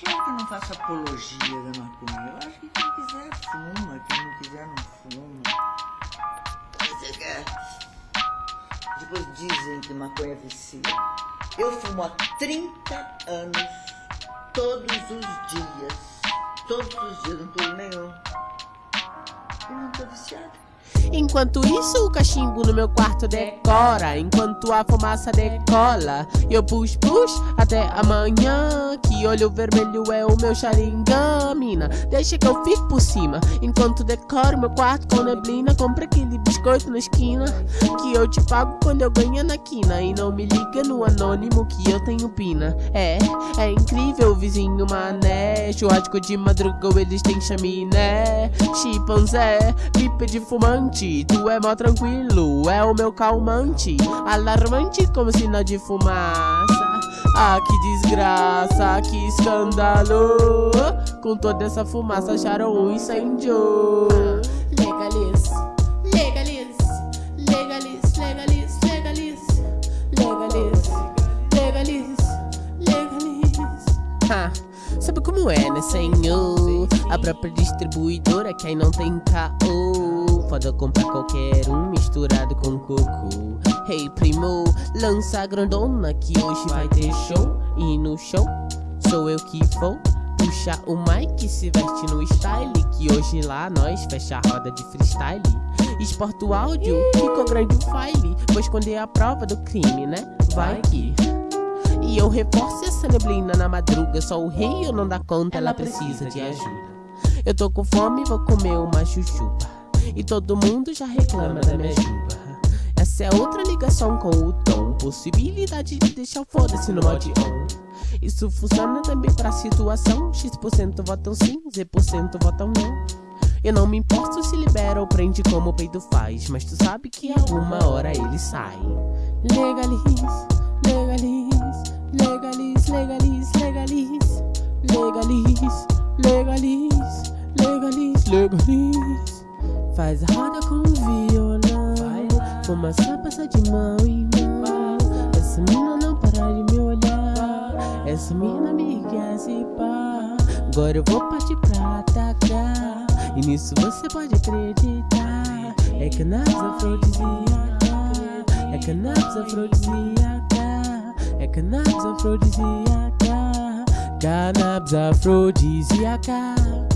Claro que não faço apologia da maconha. Eu acho que quem quiser fuma, quem não quiser não fuma. Depois dizem que maconha vicia. Eu fumo há 30 anos, todos os dias. Todos os dias, não pulo nenhum. E não tô viciado. Enquanto isso, o cachimbo no meu quarto decora. Enquanto a fumaça decola, eu push push até amanhã. Que olho vermelho é o meu Sharingan, mina. Deixa que eu fique por cima. Enquanto decoro meu quarto com neblina, compra aquele biscoito na esquina. Que eu te pago quando eu ganho na quina. E não me liga no anônimo que eu tenho pina. É, é incrível, vizinho mané. Churrasco de madruga, eles têm chaminé. Chimpanzé, de fumante tu é mó tranquilo, é o meu calmante. Alarmante como sinal de fumaça. Ah, que desgraça, que escândalo. Com toda essa fumaça acharam um incêndio. Legalize, legalize, legalize, legalize, legalize Legalize, legalize, legalize Ha, sabe como é, né, senhor? A própria distribuidora que aí não tem caô Foda comprar qualquer um misturado com coco. Hey primo, lança a grandona que hoje vai ter show. E no show sou eu que vou Puxa o mic, se veste no style Que hoje lá nós fecha a roda de freestyle. Exporta o áudio, ficou grande o file Vou esconder a prova do crime, né? Vai que... E eu reforço essa neblina na madruga Só o rei eu não dá conta, ela precisa de ajuda. Eu tô com fome, vou comer uma chuchupa e todo mundo já reclama da minha juba Essa é outra ligação com o tom. Possibilidade de deixar foda-se no mod on. Isso funciona também pra situação. X% votam sim, Z% votam não. Eu não me importo se libera ou prende como o peito faz Mas tu sabe que alguma hora ele sai. Legalize, legalize, legalize, legalize, legalize Legalize, legalize, legalize, legalize Faz roda com o violão Fumaça passa de mão em mão. Essa mina não para de me olhar. Essa mina me se pá. Agora eu vou partir pra atacar. E nisso você pode acreditar. É cannabis afrodisíaca É cannabis afrodisíaca É cannabis afrodisíaca Cannabis afrodisíaca